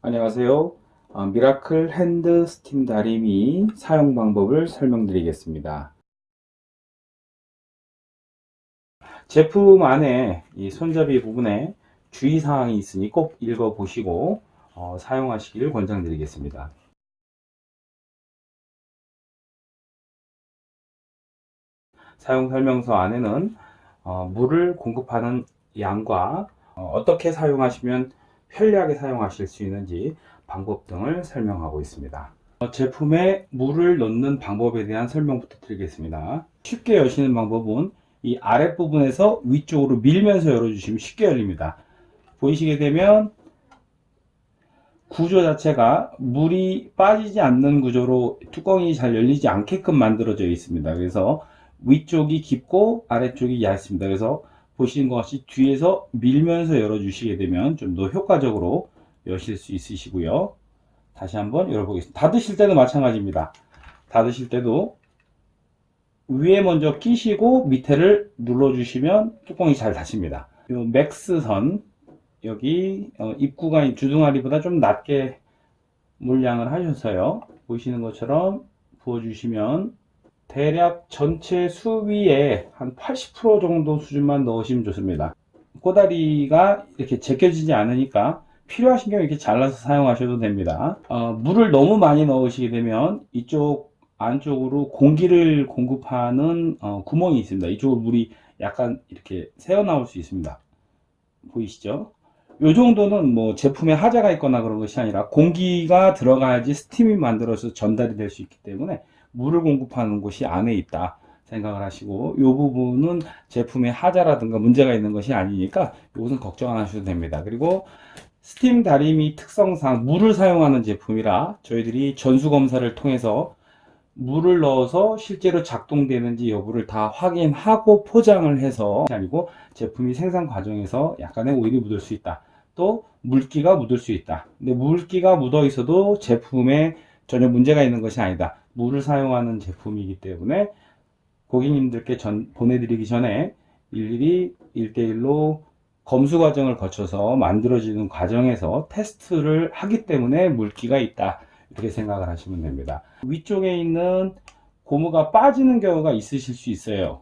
안녕하세요. 어, Miracle hand 스팀 다리미 사용 방법을 설명드리겠습니다. 제품 안에 이 손잡이 부분에 주의사항이 있으니 꼭 읽어보시고 어, 사용하시길 권장드리겠습니다. 사용 설명서 안에는 어, 물을 공급하는 양과 어, 떻게 사용하시면 편리하게 사용하실 수 있는지 방법 등을 설명하고 있습니다. 어, 제품에 물을 넣는 방법에 대한 설명부터 드리겠습니다. 쉽게 여시는 방법은 이 아랫부분에서 위쪽으로 밀면서 열어주시면 쉽게 열립니다. 보이시게 되면 구조 자체가 물이 빠지지 않는 구조로 뚜껑이 잘 열리지 않게끔 만들어져 있습니다. 그래서 위쪽이 깊고 아래쪽이 얇습니다. 그래서 보시는 것 같이 뒤에서 밀면서 열어주시게 되면 좀 더 효과적으로 여실 수 있으시고요. 다시 한번 열어보겠습니다. 닫으실 때도 마찬가지입니다. 닫으실 때도 위에 먼저 끼시고 밑에를 눌러주시면 뚜껑이 잘 닫힙니다. 이 맥스선 여기 어, 입구가 주둥아리보다 좀 낮게 물량을 하셔서요. 보시는 것처럼 부어주시면 대략 전체 수위에 한 80% 정도 수준만 넣으시면 좋습니다. 꼬다리가 이렇게 제껴지지 않으니까 필요하신 경우 이렇게 잘라서 사용하셔도 됩니다. 어, 물을 너무 많이 넣으시게 되면 이쪽 안쪽으로 공기를 공급하는 어, 구멍이 있습니다. 이쪽으로 물이 약간 이렇게 새어 나올 수 있습니다. 보이시죠? 이 정도는 뭐 제품에 하자가 있거나 그런 것이 아니라 공기가 들어가야지 스팀이 만들어서 전달이 될 수 있기 때문에 물을 공급하는 곳이 안에 있다 생각을 하시고 이 부분은 제품의 하자라든가 문제가 있는 것이 아니니까 이것은 걱정 안 하셔도 됩니다. 그리고 스팀 다리미 특성상 물을 사용하는 제품이라 저희들이 전수검사를 통해서 물을 넣어서 실제로 작동되는지 여부를 다 확인하고 포장을 해서 아니고 제품이 생산 과정에서 약간의 오일이 묻을 수 있다. 또 물기가 묻을 수 있다. 근데 물기가 묻어 있어도 제품에 전혀 문제가 있는 것이 아니다. 물을 사용하는 제품이기 때문에 고객님들께 전, 보내드리기 전에 일일이 1대1로 검수 과정을 거쳐서 만들어지는 과정에서 테스트를 하기 때문에 물기가 있다. 이렇게 생각을 하시면 됩니다. 위쪽에 있는 고무가 빠지는 경우가 있으실 수 있어요.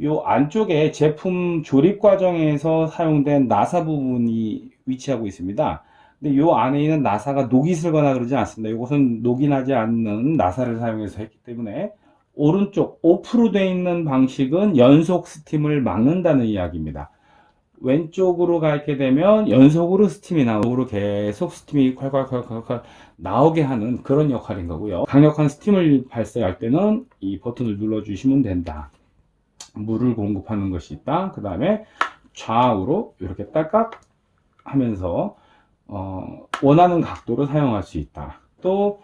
이 안쪽에 제품 조립 과정에서 사용된 나사 부분이 위치하고 있습니다 근데 이 안에 있는 나사가 녹이 슬거나 그러지 않습니다. 이것은 녹이 나지 않는 나사를 사용해서 했기 때문에 오른쪽 off로 되어 있는 방식은 연속 스팀을 막는다는 이야기입니다. 왼쪽으로 가게 되면 연속으로 스팀이 나오고 계속 스팀이 콸콸콸콸콸 나오게 하는 그런 역할인 거고요. 강력한 스팀을 발생할 때는 이 버튼을 눌러 주시면 된다. 물을 공급하는 것이 있다. 그 다음에 좌우로 이렇게 딸깍 하면서 어, 원하는 각도로 사용할 수 있다. 또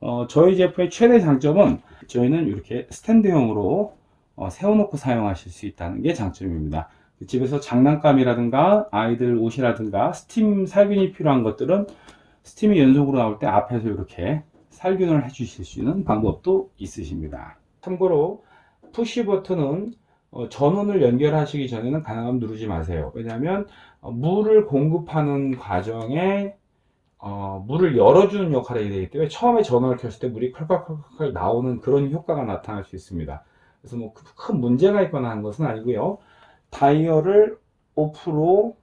어, 저희 제품의 최대 장점은 저희는 이렇게 스탠드형으로 어, 세워놓고 사용하실 수 있다는 게 장점입니다. 집에서 장난감이라든가 아이들 옷이라든가 스팀 살균이 필요한 것들은 스팀이 연속으로 나올 때 앞에서 이렇게 살균을 해 주실 수 있는 방법도 있으십니다. 참고로 푸시 버튼은 어, 전원을 연결하시기 전에는 가능하면 누르지 마세요. 왜냐하면 어, 물을 공급하는 과정에 어, 물을 열어주는 역할이 되기 때문에 처음에 전원을 켰을 때 물이 콸콸콸콸 나오는 그런 효과가 나타날 수 있습니다. 그래서 뭐 큰 문제가 있거나 한 것은 아니고요. 다이얼을 오프로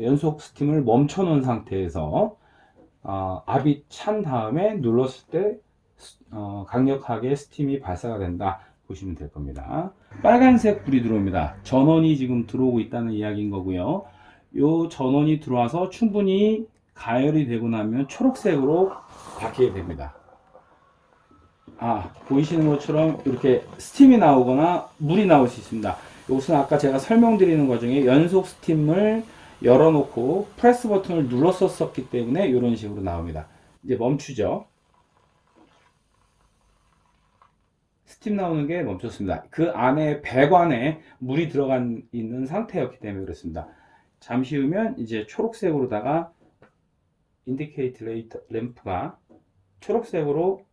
연속 스팀을 멈춰 놓은 상태에서 어, 압이 찬 다음에 눌렀을 때 어, 강력하게 스팀이 발사가 된다. 보시면 될 겁니다. 빨간색 불이 들어옵니다. 전원이 지금 들어오고 있다는 이야기인 거고요. 요 전원이 들어와서 충분히 가열이 되고 나면 초록색으로 바뀌게 됩니다. 아 보이시는 것처럼 이렇게 스팀이 나오거나 물이 나올 수 있습니다. 이것은 아까 제가 설명드리는 과정에 연속 스팀을 열어놓고 프레스 버튼을 눌렀었기 때문에 이런 식으로 나옵니다. 이제 멈추죠. 스팀 나오는 게 멈췄습니다. 그 안에 배관에 물이 들어간 있는 상태였기 때문에 그렇습니다. 잠시 후면 이제 초록색으로다가 indicate 레이터 램프가 초록색으로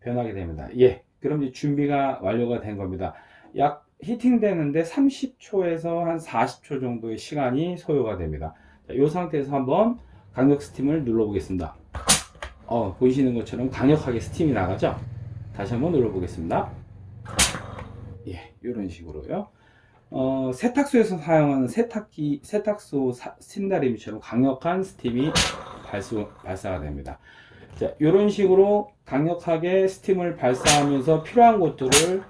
변하게 됩니다. 예, 그럼 이제 준비가 완료가 된 겁니다. 약 heating 되는데 30초에서 한 40초 정도의 시간이 소요가 됩니다. 자, 이 상태에서 한번 강력 스팀을 눌러 보겠습니다 어, 보이시는 것처럼 강력하게 스팀이 나가죠 다시 한번 눌러 보겠습니다. 예 이런 식으로요. 어, 세탁소에서 사용하는 세탁기 세탁소 사, 스팀다리미처럼 강력한 스팀이 발수, 발사가 됩니다. 자, 이런 식으로 강력하게 스팀을 발사하면서 필요한 것들을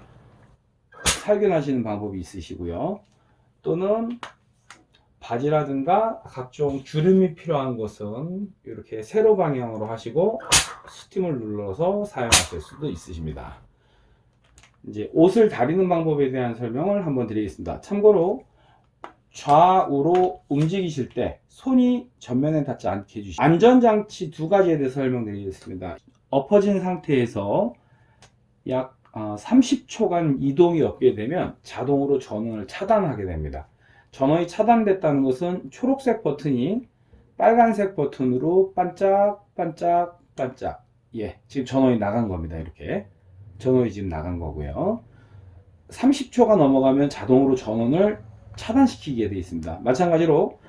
살균하시는 방법이 있으시고요. 또는 바지라든가 각종 주름이 필요한 것은 이렇게 세로 방향으로 하시고 스팀을 눌러서 사용하실 수도 있으십니다. 이제 옷을 다리는 방법에 대한 설명을 한번 드리겠습니다. 참고로 좌우로 움직이실 때 손이 전면에 닿지 않게 해주시고 안전장치 두 가지에 대해서 설명드리겠습니다. 엎어진 상태에서 약 30초간 이동이 없게 되면 자동으로 전원을 차단하게 됩니다. 전원이 차단됐다는 것은 초록색 버튼이 빨간색 버튼으로 반짝 반짝 반짝. 예 지금 전원이 나간 겁니다 이렇게. 전원이 지금 나간 거고요. 30초가 넘어가면 자동으로 전원을 차단시키게 되어 있습니다. 마찬가지로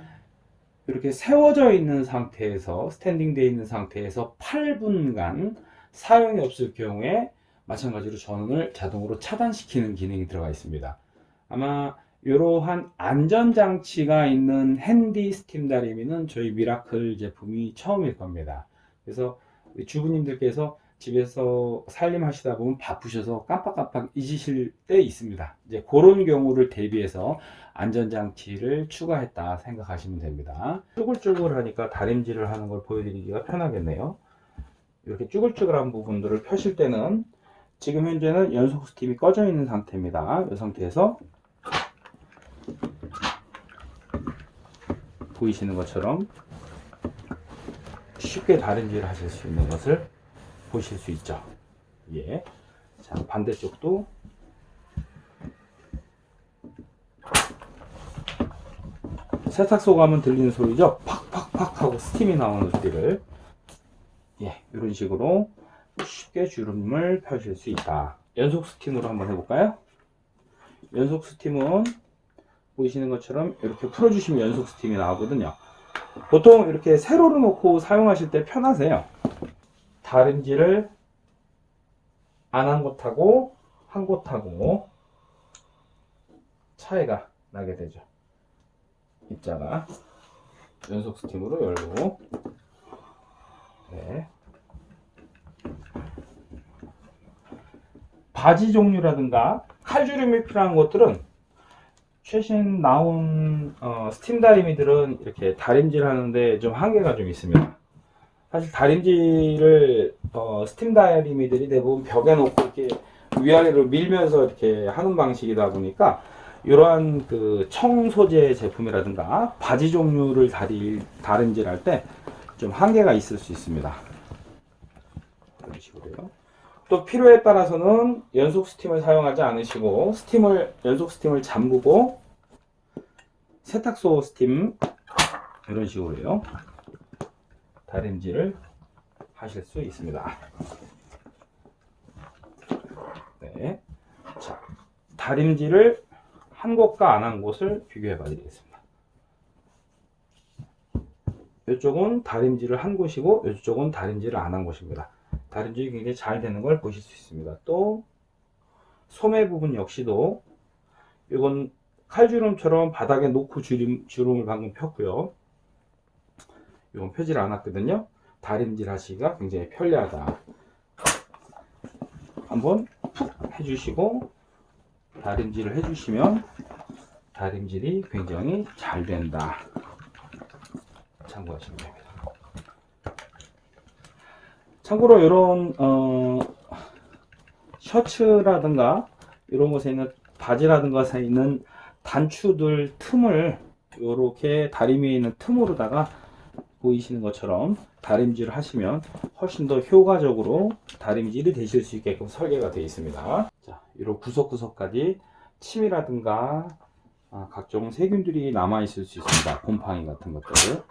이렇게 세워져 있는 상태에서 스탠딩 되어 있는 상태에서 8분간 사용이 없을 경우에 마찬가지로 전원을 자동으로 차단시키는 기능이 들어가 있습니다. 아마 이러한 안전장치가 있는 handy 스팀 다리미는 저희 Miracle 제품이 처음일 겁니다. 그래서 주부님들께서 집에서 살림하시다 보면 바쁘셔서 깜빡깜빡 잊으실 때 있습니다. 이제 그런 경우를 대비해서 안전장치를 추가했다 생각하시면 됩니다. 쭈글쭈글 하니까 다림질을 하는 걸 보여드리기가 편하겠네요. 이렇게 쭈글쭈글한 부분들을 펴실 때는 지금 현재는 연속 스팀이 꺼져 있는 상태입니다. 이 상태에서 보이시는 것처럼 쉽게 다림질을 하실 수 있는 것을 보실 수 있죠. 예. 자 반대쪽도. 세탁소 가면 들리는 소리죠? 팍팍팍 하고 스팀이 나오는 소리를. 예 이런 식으로 쉽게 주름을 펴실 수 있다. 연속 스팀으로 한번 해볼까요? 연속 스팀은 보이시는 것처럼 이렇게 풀어주시면 연속 스팀이 나오거든요 보통 이렇게 세로로 놓고 사용하실 때 편하세요. 다림질을 안 한 곳하고 한 곳하고 차이가 나게 되죠. 입자가 연속 스팀으로 열고. 네. 바지 종류라든가 칼주름이 필요한 것들은 최신 나온 어, 스팀 다리미들은 이렇게 다림질 하는데 좀 한계가 좀 있습니다. 사실 다림질을 어, 스팀 다리미들이 대부분 벽에 놓고 이렇게 위아래로 밀면서 이렇게 하는 방식이다 보니까 이러한 그 청소재 제품이라든가 바지 종류를 다리, 다림질 할 때 좀 한계가 있을 수 있습니다. 이런 식으로요 또 필요에 따라서는 연속 스팀을 사용하지 않으시고 스팀을 연속 스팀을 잠그고 세탁소 스팀 이런 식으로요. 다림질을 하실 수 있습니다. 네. 자, 다림질을 한 곳과 안 한 곳을 비교해 봐 드리겠습니다. 이쪽은 다림질을 한 곳이고 이쪽은 다림질을 안 한 곳입니다 다림질이 굉장히 잘 되는 걸 보실 수 있습니다. 또 소매 부분 역시도 이건 칼주름처럼 바닥에 놓고 주름, 주름을 방금 폈고요. 이건 펴질 않았거든요. 다림질 하시기가 굉장히 편리하다. 한번 푹 해주시고 다림질을 해주시면 다림질이 굉장히 잘 된다. 참고하시면 됩니다 참고로 이런 어, 셔츠라든가 이런 곳에 있는 바지라든가 에 있는 단추들 틈을 이렇게 다리미에 있는 틈으로다가 보이시는 것처럼 다림질을 하시면 훨씬 더 효과적으로 다림질이 되실 수 있게끔 설계가 되어 있습니다. 자, 이런 구석구석까지 침이라든가 아, 각종 세균들이 남아 있을 수 있습니다. 곰팡이 같은 것들